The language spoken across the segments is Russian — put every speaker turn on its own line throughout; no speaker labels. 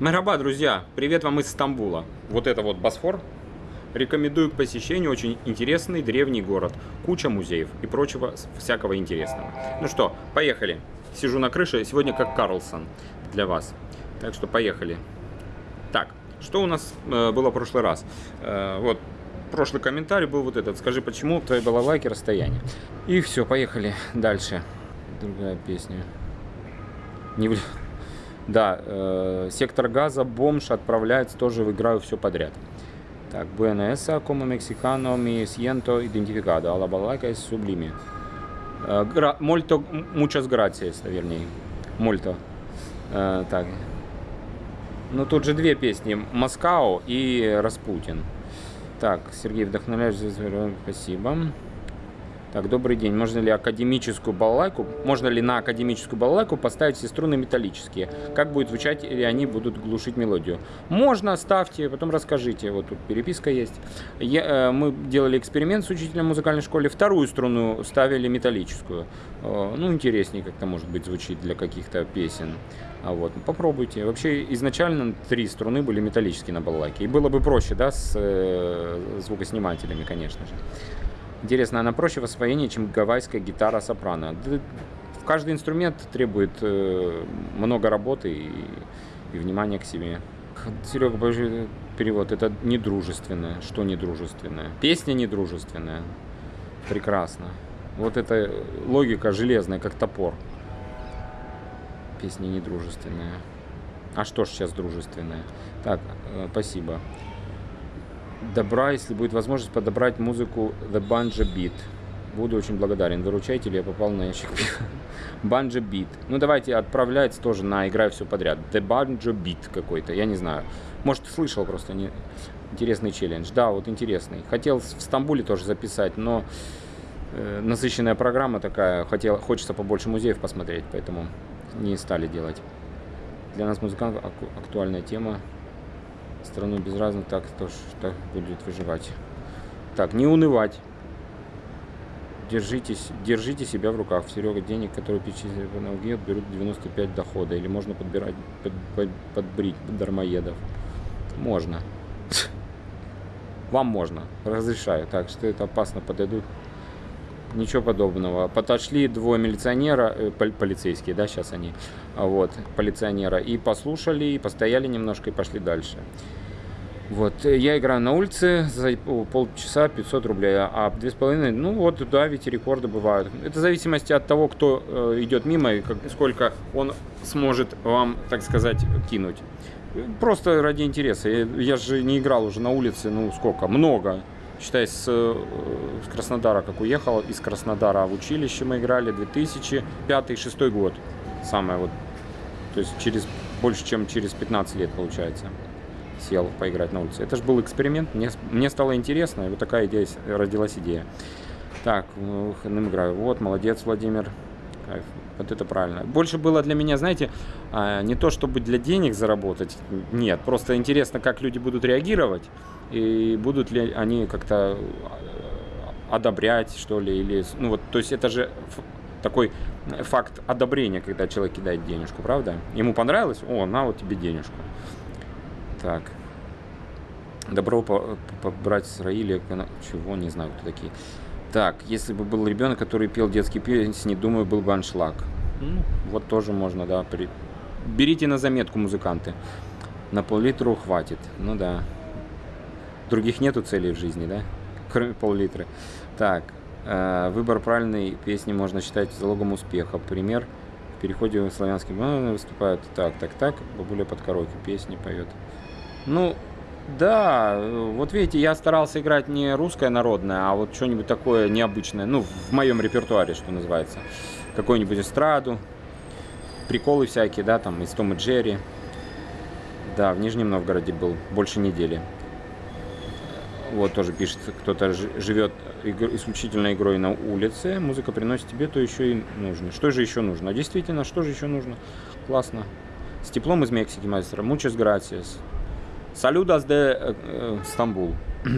Мераба, друзья! Привет вам из Стамбула. Вот это вот Босфор. Рекомендую к посещению очень интересный древний город. Куча музеев и прочего всякого интересного. Ну что, поехали. Сижу на крыше, сегодня как Карлсон для вас. Так что поехали. Так, что у нас э, было в прошлый раз? Э, вот, прошлый комментарий был вот этот. Скажи, почему твои балалайки расстояние? И все, поехали дальше. Другая песня. Не. Да, э, сектор газа, бомж отправляется тоже в играю все подряд. Так, БНС, mi siento identificado, a la balalaika es sublime. Э, гра... Molto, muchas gracias, вернее. Мольто. Э, так. Ну, тут же две песни. Москау и Распутин. Так, Сергей, вдохновляешь, спасибо. Так, добрый день. Можно ли академическую балалайку, можно ли на академическую балалайку поставить все струны металлические? Как будет звучать, или они будут глушить мелодию? Можно, ставьте, потом расскажите. Вот тут переписка есть. Я, э, мы делали эксперимент с учителем музыкальной школе. Вторую струну ставили металлическую. Э, ну, интереснее как-то, может быть, звучит для каких-то песен. А вот, попробуйте. Вообще, изначально три струны были металлические на балалайке. И было бы проще, да, с э, звукоснимателями, конечно же. Интересно, она проще в освоении, чем гавайская гитара сопрано. Каждый инструмент требует э, много работы и, и внимания к себе. Серега, перевод. Это недружественное. Что недружественное? Песня недружественная. Прекрасно. Вот эта логика железная, как топор. Песня недружественная. А что ж сейчас дружественная? Так, э, спасибо добра, если будет возможность подобрать музыку The Banja Beat. Буду очень благодарен. Выручайте, или я попал на ящик. Banja Beat. Ну, давайте отправляется тоже на играю все подряд. The Banja Beat какой-то, я не знаю. Может, слышал просто. Не... Интересный челлендж. Да, вот интересный. Хотел в Стамбуле тоже записать, но э, насыщенная программа такая. Хотел, хочется побольше музеев посмотреть, поэтому не стали делать. Для нас музыкантов актуальная тема страну без разных, так тоже так будет выживать. Так, не унывать. Держитесь, держите себя в руках. Серега денег, которые перечислили в налоге, берут 95 дохода. Или можно подбирать, под, под, подбрить дармоедов. Можно. Вам можно. Разрешаю. Так, что это опасно подойдут. Ничего подобного. Подошли двое милиционера, э, полицейские, да, сейчас они, а вот, полиционера, и послушали, и постояли немножко, и пошли дальше. Вот, я играю на улице за полчаса 500 рублей, а две с половиной, ну вот, да, ведь рекорды бывают. Это в зависимости от того, кто э, идет мимо и как, сколько он сможет вам, так сказать, кинуть. Просто ради интереса. Я, я же не играл уже на улице, ну сколько, много. Считай, с, э, с Краснодара, как уехал, из Краснодара в училище мы играли 2005-2006 год. Самое вот, то есть через больше, чем через 15 лет получается сел поиграть на улице. Это же был эксперимент, мне, мне стало интересно, и вот такая идея, родилась идея. Так, выходным играю. Вот, молодец, Владимир. Кайф. Вот это правильно. Больше было для меня, знаете, а, не то чтобы для денег заработать, нет, просто интересно, как люди будут реагировать, и будут ли они как-то а, одобрять, что ли, или, ну вот, то есть это же такой факт одобрения, когда человек кидает денежку, правда? Ему понравилось, о, на вот тебе денежку. Так. Добро побрать с Раили. Чего, не знаю, кто такие. Так, если бы был ребенок, который пел детские песни, думаю, был бы аншлаг. Ну, вот тоже можно, да. При... Берите на заметку, музыканты. На пол-литру хватит. Ну да. Других нету целей в жизни, да? Кроме пол-литра. Так, э, выбор правильной песни можно считать залогом успеха. Пример, в переходе в славянский выступают так, так, так. Бабуля под караоке песни поет. Ну, да, вот видите, я старался играть не русское народное, а вот что-нибудь такое необычное, ну, в моем репертуаре, что называется. Какую-нибудь эстраду, приколы всякие, да, там, из Том и Джерри. Да, в Нижнем Новгороде был больше недели. Вот тоже пишет, кто-то живет исключительно игрой на улице, музыка приносит тебе, то еще и нужно. Что же еще нужно? Действительно, что же еще нужно? Классно. С теплом из Мексики, мастера. Muchas gracias. Салюдас э, Стамбул.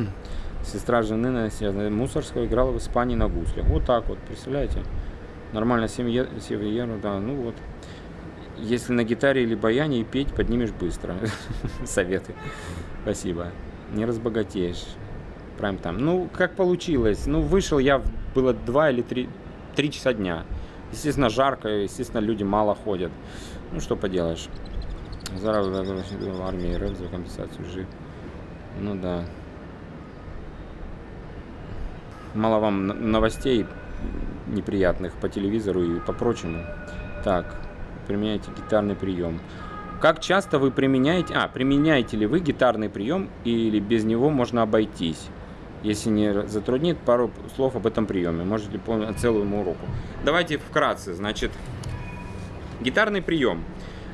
Сестра жены Мусорского играла в Испании на гуслях. Вот так вот, представляете? Нормально, 7 евро, да, ну вот. Если на гитаре или баяне и петь, поднимешь быстро. Советы. Спасибо. Не разбогатеешь. Прям там. Ну, как получилось. Ну, вышел я, было два или три, три часа дня. Естественно, жарко, естественно, люди мало ходят. Ну, что поделаешь. Заработок в армии РФ за компенсацию жив. Ну да. Мало вам новостей неприятных по телевизору и по прочему. Так, применяйте гитарный прием. Как часто вы применяете... А, применяете ли вы гитарный прием или без него можно обойтись? Если не затруднит, пару слов об этом приеме. Можете помнить целую уроку. Давайте вкратце. Значит, гитарный прием.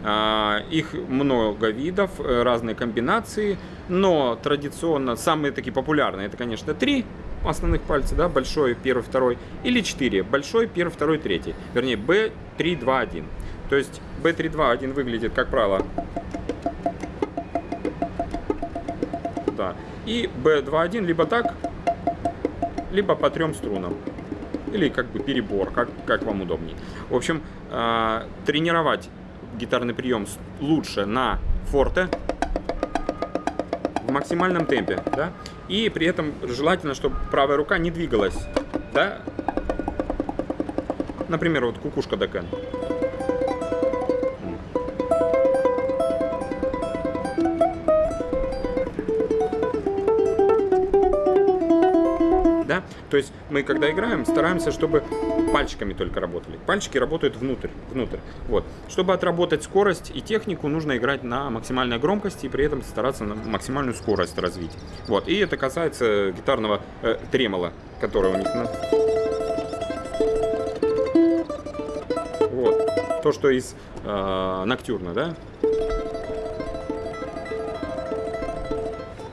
А, их много видов, э, разные комбинации, но традиционно самые такие популярные это, конечно, три основных пальца, да, большой, первый, второй, или четыре, большой, первый, второй, третий, вернее, B3, 2, 1. То есть B3, 2, 1 выглядит, как правило, да, и B2, 1 либо так, либо по трем струнам. Или как бы перебор, как, как вам удобнее. В общем, э, тренировать гитарный прием лучше на форте в максимальном темпе, да, и при этом желательно, чтобы правая рука не двигалась, да, например, вот кукушка Дакен. То есть мы, когда играем, стараемся, чтобы пальчиками только работали. Пальчики работают внутрь, внутрь. Вот. Чтобы отработать скорость и технику, нужно играть на максимальной громкости и при этом стараться на максимальную скорость развить. Вот. И это касается гитарного э, тремола, который у них на... Вот. То, что из э, Ноктюрна, да?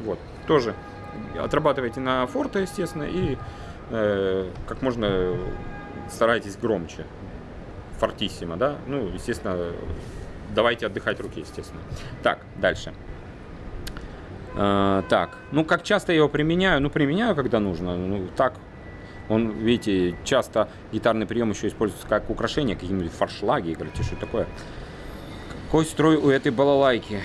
Вот. Тоже отрабатывайте на форте, естественно, и как можно старайтесь громче. Фортиссимо, да? Ну, естественно, давайте отдыхать руки, естественно. Так, дальше. Э, так, ну, как часто я его применяю? Ну, применяю, когда нужно. Ну, так, он, видите, часто гитарный прием еще используется как украшение, какие-нибудь фаршлаги, играть, что такое. Какой строй у этой балалайки?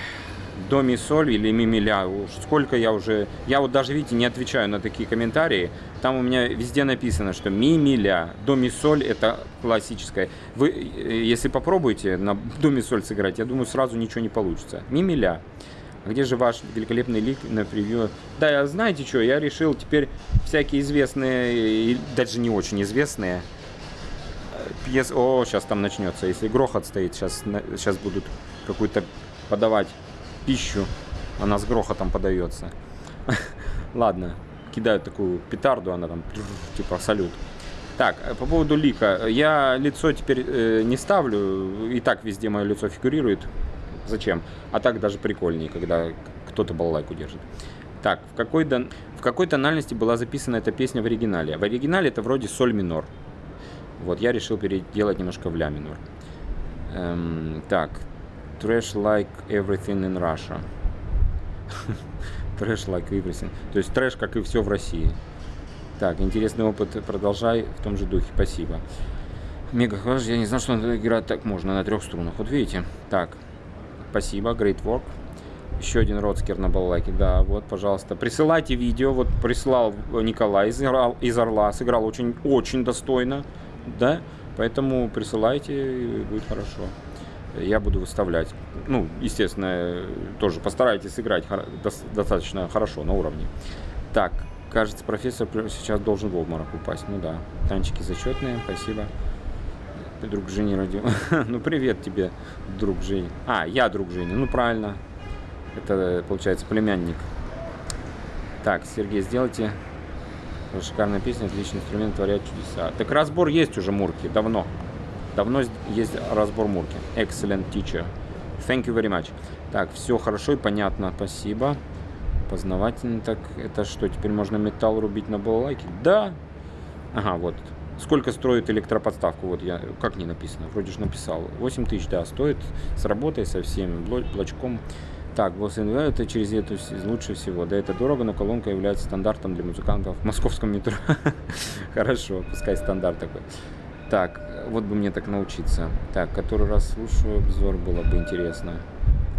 До соль или ми ми ля. Сколько я уже... Я вот даже, видите, не отвечаю на такие комментарии. Там у меня везде написано, что ми ми ля. До соль это классическое. Вы, э, если попробуете на до соль сыграть, я думаю, сразу ничего не получится. Ми ми ля. А где же ваш великолепный лик на превью? Да, знаете что, я решил теперь всякие известные, даже не очень известные, э, пьес... О, сейчас там начнется. Если грохот стоит, сейчас, сейчас будут какую-то подавать пищу, она с грохотом подается. Ладно, кидают такую петарду, она там типа салют. Так, э, по поводу лика. Я лицо теперь э, не ставлю, и так везде мое лицо фигурирует. Зачем? А так даже прикольнее, когда кто-то балалайку держит. Так, в какой, дон... в какой тональности была записана эта песня в оригинале? В оригинале это вроде соль минор. Вот, я решил переделать немножко в ля минор. Эм, так, trash like everything in Russia. Trash like everything. То есть трэш, как и все в России. Так, интересный опыт. Продолжай в том же духе. Спасибо. Мега. Я не знал, что играть так можно на трех струнах. Вот видите. Так. Спасибо. Great work. Еще один родскер на балалайке. Да, вот, пожалуйста. Присылайте видео. Вот прислал Николай из, из Орла. Сыграл очень, очень достойно. Да? Поэтому присылайте, будет хорошо я буду выставлять. Ну, естественно, тоже постарайтесь сыграть достаточно хорошо, на уровне. Так, кажется, профессор сейчас должен в обморок упасть. Ну да, танчики зачетные, спасибо. Друг Жени родил. ну, привет тебе, друг Жени. А, я друг Жени, ну правильно. Это, получается, племянник. Так, Сергей, сделайте шикарная песня, отличный инструмент, творят чудеса. Так разбор есть уже, Мурки, давно. Давно есть разбор мурки. Excellent teacher. Thank you very much. Так, все хорошо и понятно. Спасибо. Познавательно. Так, это что, теперь можно металл рубить на балалайке? Да. Ага, вот. Сколько стоит электроподставку? Вот я, как не написано? Вроде же написал. 8 тысяч, да, стоит. С работой, со всем блочком. Так, Bose это через эту лучше всего. Да, это дорого, но колонка является стандартом для музыкантов в московском метро. Хорошо, пускай стандарт такой. Так, вот бы мне так научиться. Так, который раз слушаю, обзор было бы интересно.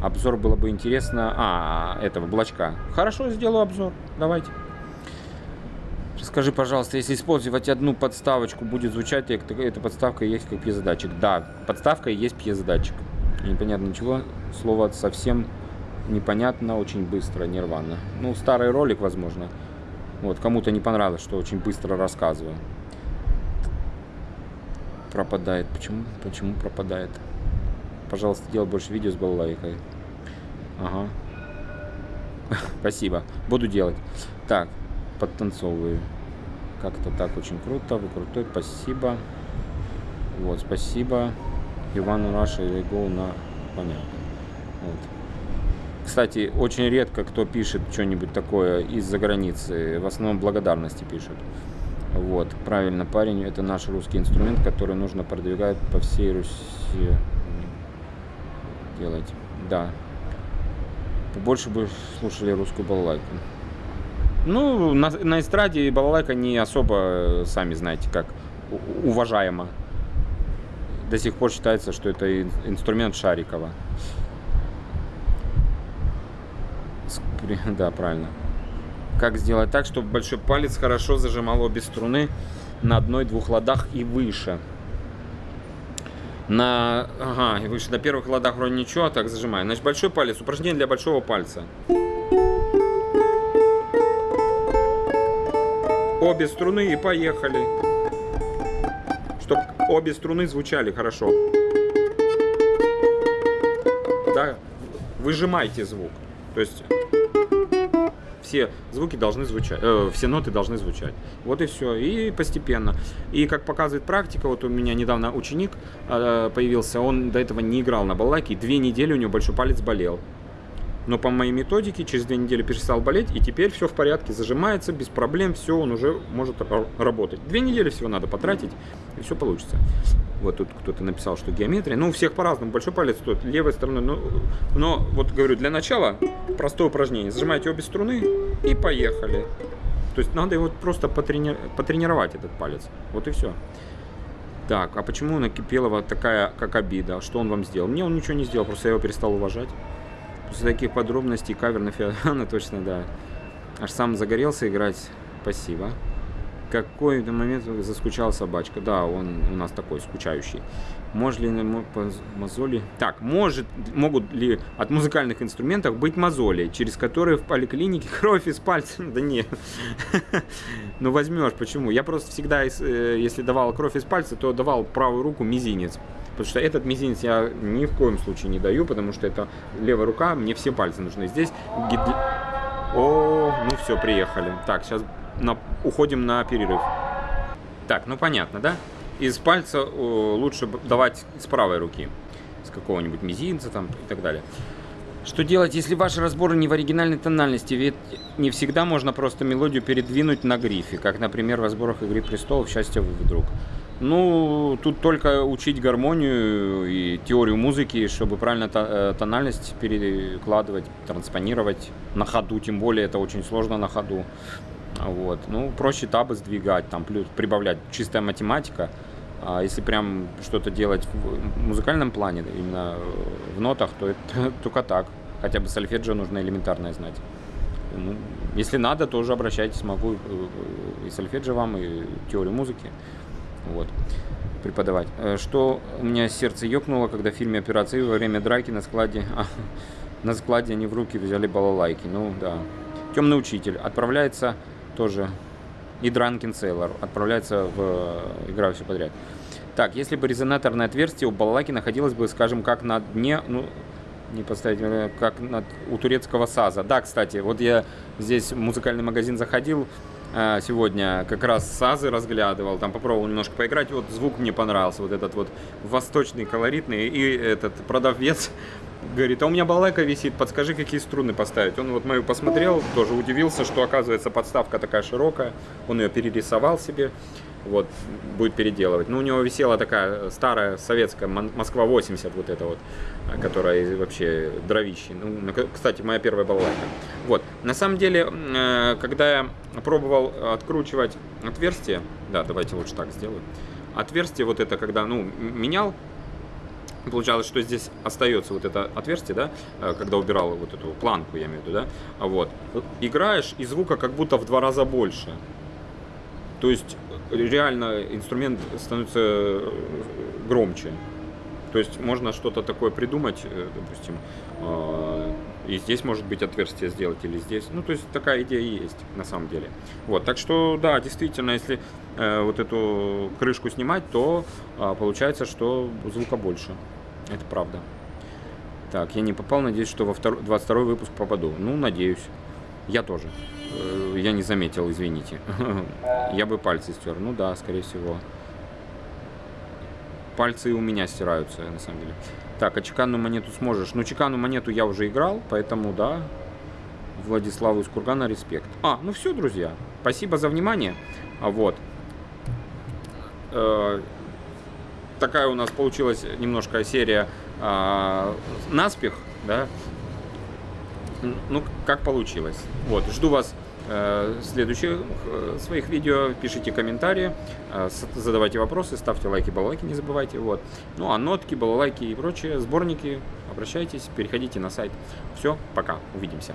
Обзор было бы интересно... А, этого, блочка. Хорошо, сделаю обзор. Давайте. Скажи, пожалуйста, если использовать одну подставочку, будет звучать, эта подставка есть как пьезодатчик. Да, подставка есть пьезодатчик. Непонятно ничего. Слово совсем непонятно, очень быстро, нервно. Ну, старый ролик, возможно. Вот, кому-то не понравилось, что очень быстро рассказываю. Пропадает. Почему? Почему пропадает? Пожалуйста, делай больше видео с балалайкой. Ага. Спасибо. Буду делать. Так, подтанцовываю. Как-то так очень круто. Вы крутой. Спасибо. Вот, спасибо. Ивану Раша и Go на... Понятно. Вот. Кстати, очень редко кто пишет что-нибудь такое из-за границы. В основном благодарности пишут. Вот, правильно, парень, это наш русский инструмент, который нужно продвигать по всей Руси. Делать. Да. Побольше бы слушали русскую балалайку. Ну, на, на эстраде балалайка не особо, сами знаете, как уважаема. До сих пор считается, что это инструмент Шарикова. Да, правильно. Как сделать так, чтобы большой палец хорошо зажимал обе струны на одной-двух ладах и выше. На, ага, и выше на первых ладах вроде ничего, а так зажимаю. Значит, большой палец, упражнение для большого пальца. Обе струны и поехали. Чтобы обе струны звучали хорошо. Да, выжимайте звук. То есть все звуки должны звучать, э, все ноты должны звучать. Вот и все. И постепенно. И как показывает практика, вот у меня недавно ученик э, появился, он до этого не играл на балалайке, две недели у него большой палец болел. Но по моей методике через две недели перестал болеть, и теперь все в порядке, зажимается, без проблем, все, он уже может работать. Две недели всего надо потратить, и все получится. Вот тут кто-то написал, что геометрия. Ну, у всех по-разному. Большой палец тут левой стороной. Но, но вот говорю, для начала простое упражнение. Зажимаете обе струны и поехали. То есть надо его просто потрени... потренировать, этот палец. Вот и все. Так, а почему у Накипелова такая, как обида? Что он вам сделал? Мне он ничего не сделал, просто я его перестал уважать. После таких подробностей кавер на Феодана точно, да. Аж сам загорелся играть. Спасибо какой-то момент заскучала собачка. Да, он у нас такой скучающий. Может ли мозоли... Так, может, могут ли от музыкальных инструментов быть мозоли, через которые в поликлинике кровь из пальца... Да нет. Ну возьмешь, почему? Я просто всегда, э, если давал кровь из пальца, то давал правую руку мизинец. Потому что этот мизинец я ни в коем случае не даю, потому что это левая рука, мне все пальцы нужны. Здесь... О, ну все, приехали. Так, сейчас на, уходим на перерыв. Так, ну понятно, да? Из пальца лучше давать с правой руки. С какого-нибудь мизинца там и так далее. Что делать, если ваши разборы не в оригинальной тональности? Ведь не всегда можно просто мелодию передвинуть на грифе, как, например, в разборах «Игры престолов. Счастье вдруг». Ну, тут только учить гармонию и теорию музыки, чтобы правильно э, тональность перекладывать, транспонировать на ходу, тем более это очень сложно на ходу. Вот. Ну, проще табы сдвигать, там плюс прибавлять. Чистая математика. А если прям что-то делать в музыкальном плане, именно в нотах, то это только так. Хотя бы сольфеджио нужно элементарное знать. Ну, если надо, тоже обращайтесь, могу и сольфеджио вам, и теорию музыки. Вот преподавать. Э, что у меня сердце ёкнуло, когда в фильме «Операции» во время драки на складе, а, на складе они в руки взяли балалайки. Ну да. Темный учитель отправляется тоже и Drunken Sailor отправляется в э, игра все подряд. Так, если бы резонаторное отверстие у балалайки находилось бы, скажем, как на дне, ну, не поставить, э, как на, у турецкого САЗа. Да, кстати, вот я здесь в музыкальный магазин заходил сегодня, как раз САЗы разглядывал, там попробовал немножко поиграть, вот звук мне понравился, вот этот вот восточный, колоритный, и этот продавец Говорит, а у меня балайка висит, подскажи, какие струны поставить. Он вот мою посмотрел, тоже удивился, что оказывается подставка такая широкая. Он ее перерисовал себе, вот, будет переделывать. Ну, у него висела такая старая советская Москва 80, вот эта вот, которая вообще дровище. Ну, кстати, моя первая балалайка. Вот, на самом деле, э, когда я пробовал откручивать отверстие, да, давайте лучше так сделаю. отверстие вот это, когда, ну, менял, Получалось, что здесь остается вот это отверстие, да, э, когда убирал вот эту планку, я имею в виду, да, вот. Играешь, и звука как будто в два раза больше. То есть реально инструмент становится э, громче. То есть можно что-то такое придумать, э, допустим, э, и здесь может быть отверстие сделать или здесь. Ну, то есть такая идея есть на самом деле. Вот, так что да, действительно, если э, вот эту крышку снимать, то э, получается, что звука больше. Это правда. Так, я не попал, надеюсь, что во втор... 22 выпуск попаду. Ну, надеюсь. Я тоже. Э, Я не заметил, извините. Я бы пальцы стер. Ну да, скорее всего. Пальцы у меня стираются, на самом деле. Так, а чеканную монету сможешь? Ну, чеканную монету я уже играл, поэтому да. Владиславу из Кургана респект. А, ну все, друзья. Спасибо за внимание. А вот. Э, такая у нас получилась немножко серия а, наспех, да. Ну, как получилось. Вот, жду вас э, в следующих э, своих видео. Пишите комментарии, э, задавайте вопросы, ставьте лайки, балалайки, не забывайте. Вот. Ну, а нотки, балалайки и прочие сборники, обращайтесь, переходите на сайт. Все, пока, увидимся.